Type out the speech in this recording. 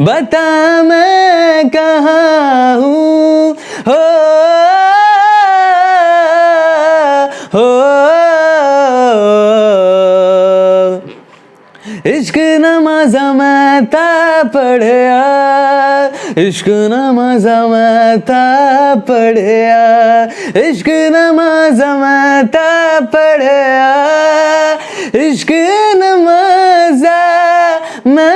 बता मैं कहा हूँ? हो हो। इश्क नमाजा मैं पढ़िया, इश्क नमाजा मैं पढ़िया, इश्क नमाजा मैं पढ़िया, इश्क नमाजा मैं